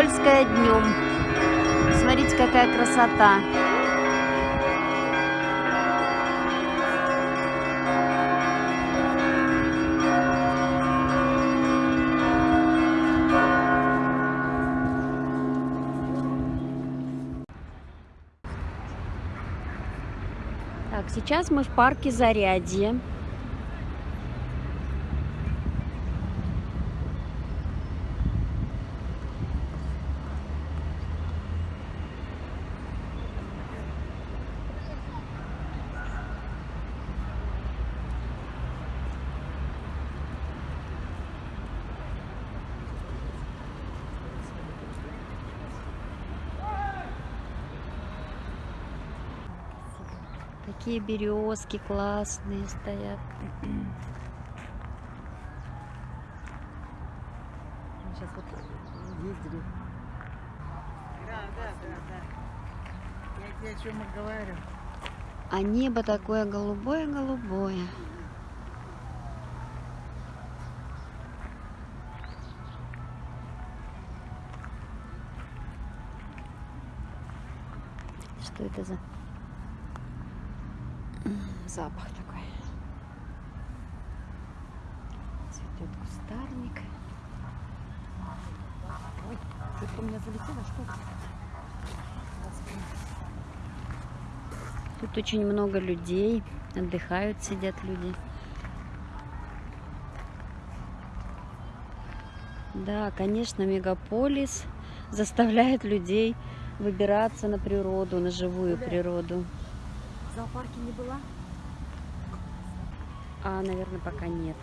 Никольская днем. Смотрите, какая красота. Так, сейчас мы в парке Зарядье. Такие березки классные стоят. Мы сейчас вот ездили. Да, да, да, да. Я тебе о чем и говорю. А небо такое голубое-голубое. Что это за запах такой? Цветет кустарник. Ой, что-то у меня залетело, что? Тут очень много людей, отдыхают, сидят люди. Да, конечно, мегаполис заставляет людей выбираться на природу, на живую природу. В зоопарке не была? А, наверное, пока нет.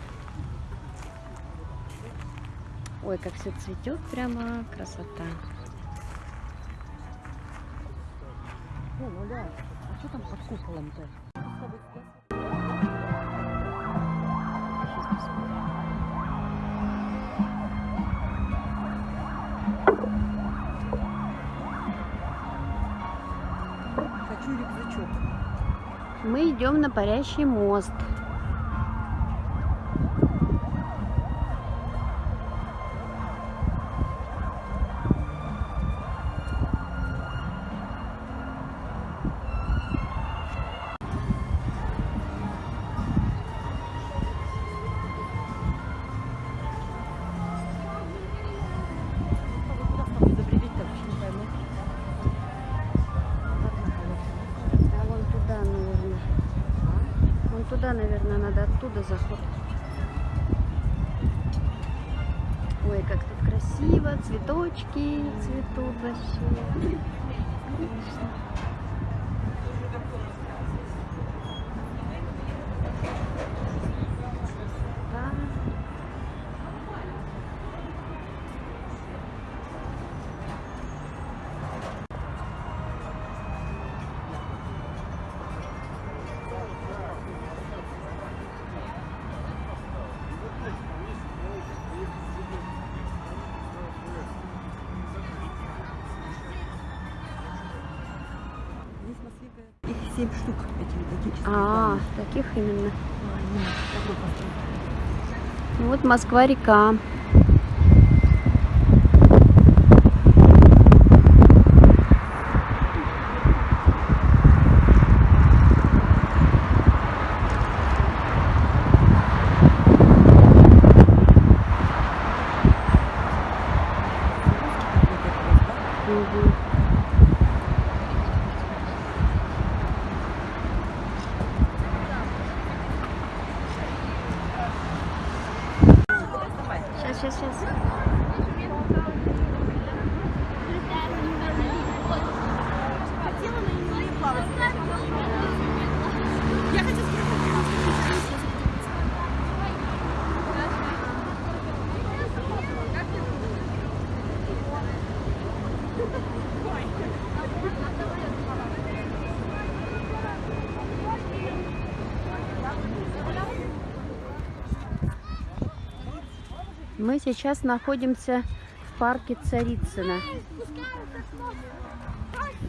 Ой, как все цветет, прямо красота. О, Оля, а что там под куполом-то? Хочу рюкзачок. Мы идем на парящий мост. Заход. Ой, как тут красиво, цветочки цветут вообще. 7 штук эти отечественные. А, таких именно. Ну вот Москва-река. Сейчас, сейчас, сейчас. Мы сейчас находимся в парке Царицына.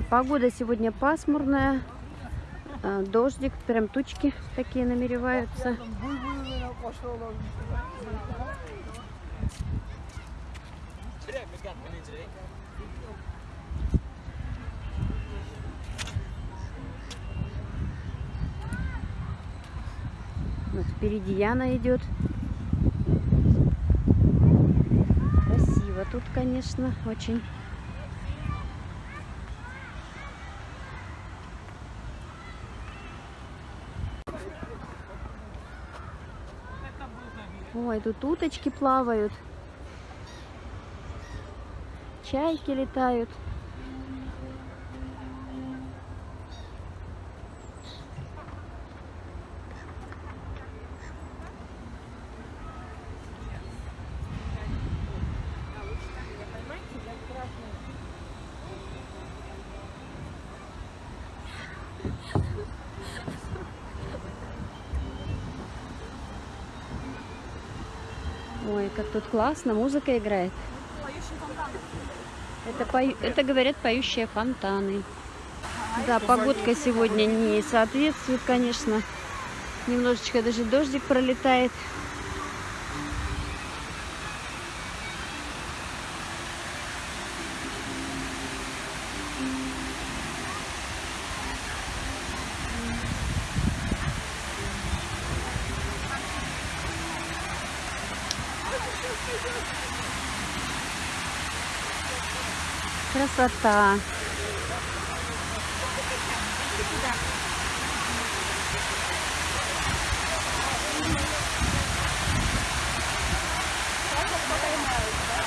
Погода сегодня пасмурная, э, дождик, прям тучки такие намереваются. Вот впереди Яна идет. Красиво тут, конечно, очень. Ой, тут уточки плавают. Чайки летают. Ой, как тут классно, музыка играет. Это, пою- это говорят поющие фонтаны. Да, погодка сегодня не соответствует, конечно. Немножечко даже дождик пролетает. Красота.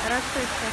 Красотка.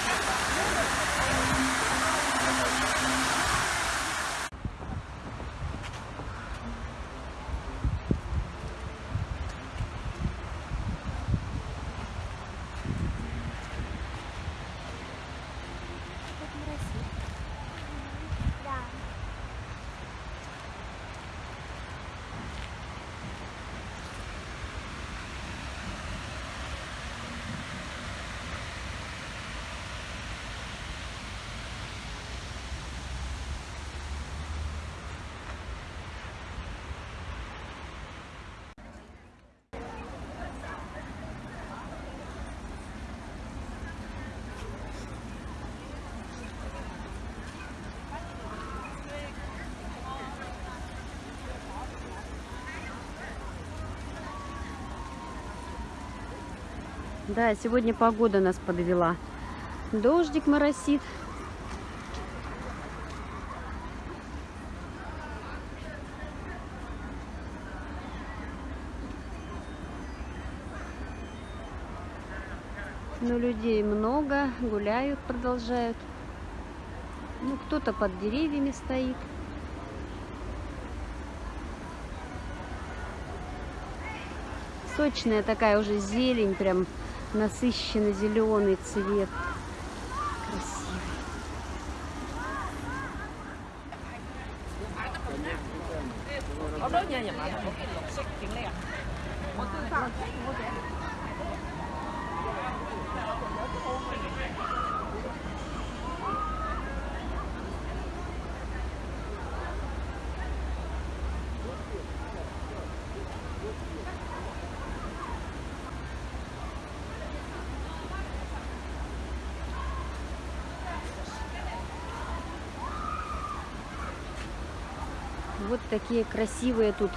Да, сегодня погода нас подвела. Дождик моросит. Но людей много, гуляют, продолжают. Ну, кто-то под деревьями стоит. Сочная такая уже зелень, прям насыщенно зеленый цвет. Красивый. Вот такие красивые тут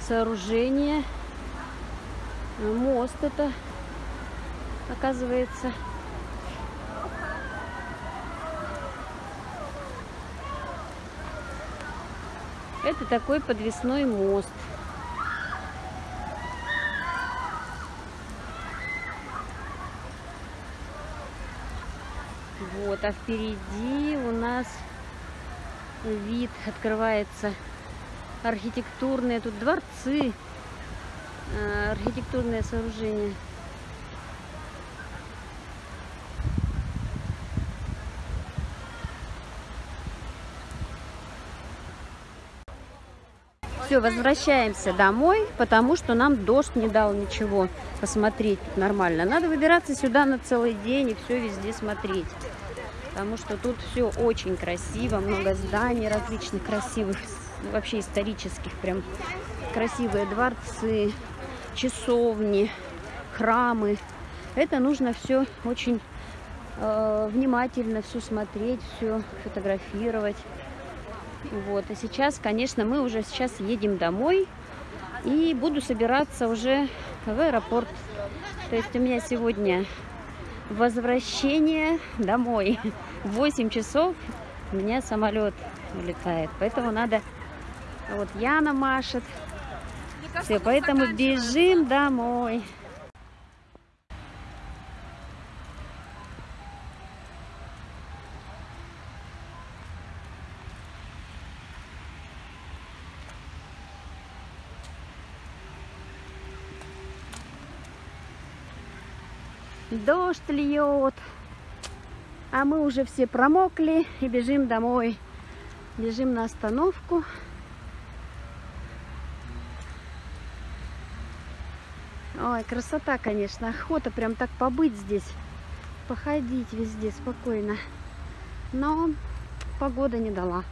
сооружения. Мост это, оказывается. Это такой подвесной мост. Вот, а впереди у нас вид открывается архитектурные тут дворцы, э, архитектурные сооружения. Все, возвращаемся домой, потому что нам дождь не дал ничего посмотреть тут нормально. Надо выбираться сюда на целый день и все везде смотреть. Потому что тут все очень красиво, много зданий различных красивых, вообще исторических, прям красивые дворцы, часовни, храмы. Это нужно все очень э, внимательно все смотреть, все фотографировать. Вот. И сейчас, конечно, мы уже сейчас едем домой. И буду собираться уже в аэропорт. То есть у меня сегодня возвращение домой. В 8 часов у меня самолет улетает. Поэтому надо... Вот Яна машет. Все, поэтому бежим домой. Дождь льет. А мы уже все промокли и бежим домой. Бежим на остановку. Ой, красота, конечно. Охота прям так побыть здесь. Походить везде спокойно. Но погода не дала.